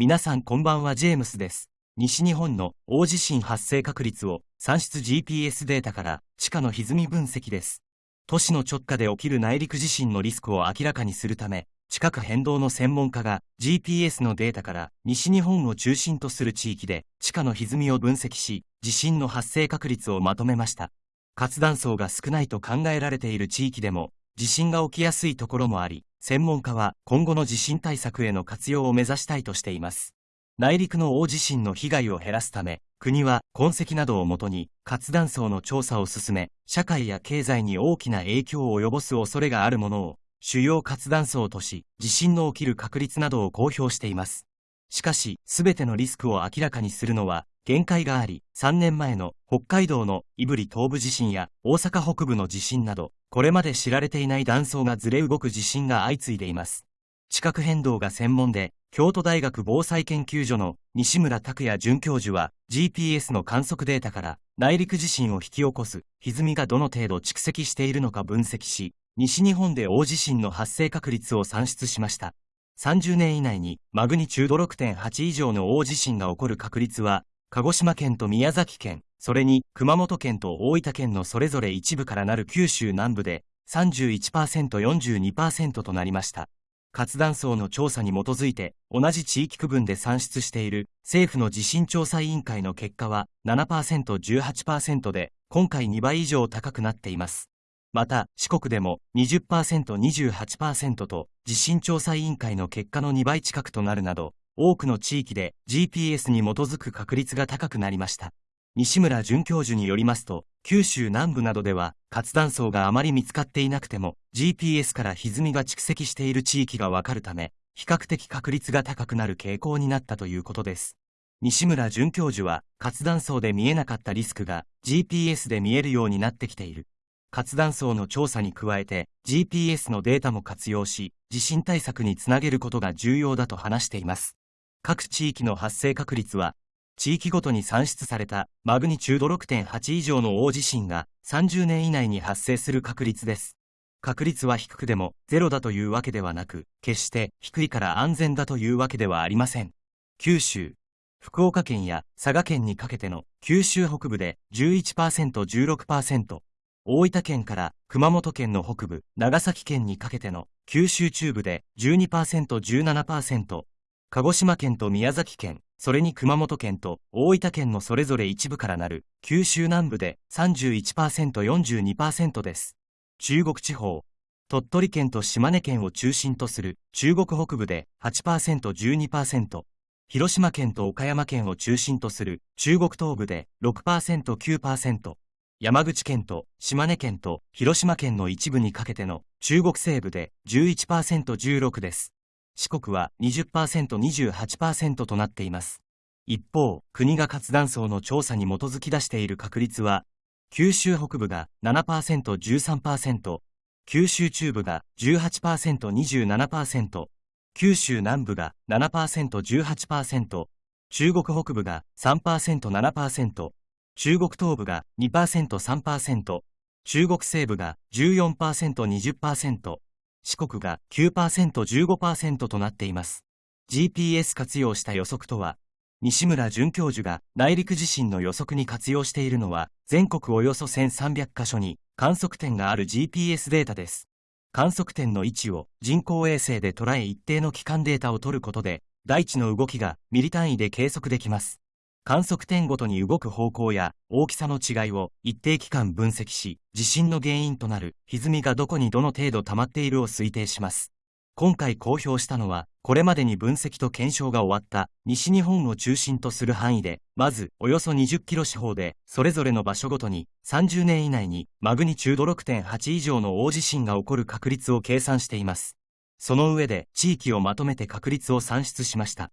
皆さんこんばんはジェームスです。西日本の大地震発生確率を算出 GPS データから地下の歪み分析です。都市の直下で起きる内陸地震のリスクを明らかにするため、地殻変動の専門家が GPS のデータから西日本を中心とする地域で地下の歪みを分析し、地震の発生確率をまとめました。活断層が少ないと考えられている地域でも、地震が起きやすいところもあり、専門家は今後の地震対策への活用を目指したいとしています。内陸の大地震の被害を減らすため、国は痕跡などをもとに活断層の調査を進め、社会や経済に大きな影響を及ぼす恐れがあるものを主要活断層とし、地震の起きる確率などを公表しています。しかし、すべてのリスクを明らかにするのは限界があり、3年前の北海道の胆振東部地震や大阪北部の地震など、これまで知られていない断層がずれ動く地震が相次いでいます。地殻変動が専門で、京都大学防災研究所の西村拓也准教授は、GPS の観測データから内陸地震を引き起こす歪みがどの程度蓄積しているのか分析し、西日本で大地震の発生確率を算出しました。30年以内にマグニチュード6.8以上の大地震が起こる確率は、鹿児島県と宮崎県、それに熊本県と大分県のそれぞれ一部からなる九州南部で 31%42% となりました。活断層の調査に基づいて同じ地域区分で算出している政府の地震調査委員会の結果は 7%18% で今回2倍以上高くなっています。また四国でも 20%28% と地震調査委員会の結果の2倍近くとなるなど多くの地域で GPS に基づく確率が高くなりました。西村准教授によりますと、九州南部などでは活断層があまり見つかっていなくても GPS から歪みが蓄積している地域がわかるため、比較的確率が高くなる傾向になったということです。西村准教授は、活断層で見えなかったリスクが GPS で見えるようになってきている。活断層の調査に加えて GPS のデータも活用し、地震対策につなげることが重要だと話しています。各地域の発生確率は地域ごとに算出されたマグニチュード6.8以上の大地震が30年以内に発生する確率です。確率は低くでもゼロだというわけではなく、決して低いから安全だというわけではありません。九州、福岡県や佐賀県にかけての九州北部で 11%16%、大分県から熊本県の北部、長崎県にかけての九州中部で 12%17%、鹿児島県と宮崎県、それに熊本県と大分県のそれぞれ一部からなる九州南部で 31%42% です。中国地方、鳥取県と島根県を中心とする中国北部で 8%12%、広島県と岡山県を中心とする中国東部で 6%9%、山口県と島根県と広島県の一部にかけての中国西部で 11%16 です。四国は 20%28% となっています。一方、国が活断層の調査に基づき出している確率は、九州北部が 7%13%、九州中部が 18%27%、九州南部が 7%18%、中国北部が 3%7%、中国東部が 2%3%、中国西部が 14%20%、四国が 9%15% となっています。GPS 活用した予測とは、西村准教授が内陸地震の予測に活用しているのは、全国およそ1300カ所に観測点がある GPS データです。観測点の位置を人工衛星で捉え一定の期間データを取ることで、大地の動きがミリ単位で計測できます。観測点ごとに動く方向や大きさの違いを一定期間分析し、地震の原因となる歪みがどこにどの程度溜まっているを推定します。今回公表したのは、これまでに分析と検証が終わった西日本を中心とする範囲で、まずおよそ20キロ四方で、それぞれの場所ごとに30年以内にマグニチュード6.8以上の大地震が起こる確率を計算しています。その上で地域をまとめて確率を算出しました。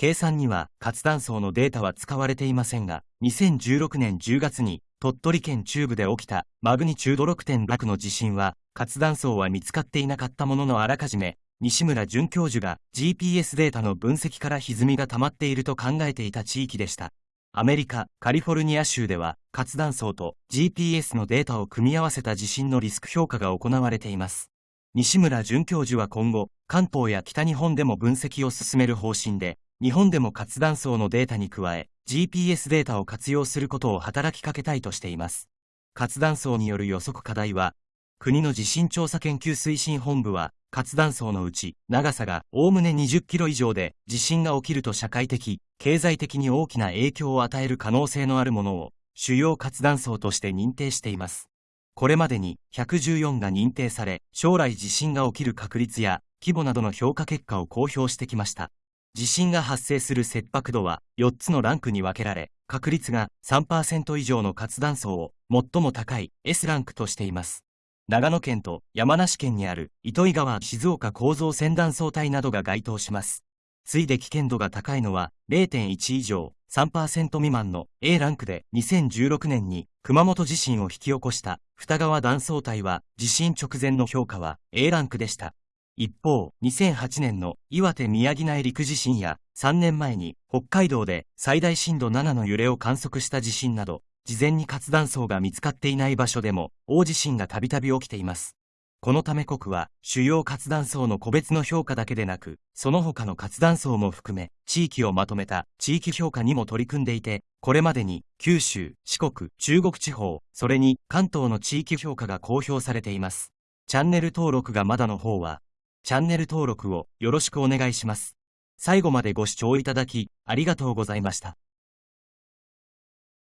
計算には活断層のデータは使われていませんが、2016年10月に鳥取県中部で起きたマグニチュード6.6の地震は、活断層は見つかっていなかったもののあらかじめ、西村准教授が GPS データの分析から歪みが溜まっていると考えていた地域でした。アメリカ、カリフォルニア州では、活断層と GPS のデータを組み合わせた地震のリスク評価が行われています。西村准教授は今後、関東や北日本でも分析を進める方針で、日本でも活断層のデータに加え、GPS データを活用することを働きかけたいとしています。活断層による予測課題は、国の地震調査研究推進本部は、活断層のうち、長さがおおむね20キロ以上で、地震が起きると社会的、経済的に大きな影響を与える可能性のあるものを、主要活断層として認定しています。これまでに114が認定され、将来地震が起きる確率や規模などの評価結果を公表してきました。地震が発生する切迫度は4つのランクに分けられ、確率が3%以上の活断層を最も高い S ランクとしています。長野県と山梨県にある糸魚川静岡構造線断層帯などが該当します。次いで危険度が高いのは0.1以上3%未満の A ランクで2016年に熊本地震を引き起こした二川断層帯は地震直前の評価は A ランクでした。一方、2008年の岩手宮城内陸地震や3年前に北海道で最大震度7の揺れを観測した地震など、事前に活断層が見つかっていない場所でも大地震がたびたび起きています。このため国は主要活断層の個別の評価だけでなく、その他の活断層も含め地域をまとめた地域評価にも取り組んでいて、これまでに九州、四国、中国地方、それに関東の地域評価が公表されています。チャンネル登録がまだの方はチャンネル登録をよろしくお願いします。最後までご視聴いただき、ありがとうございました。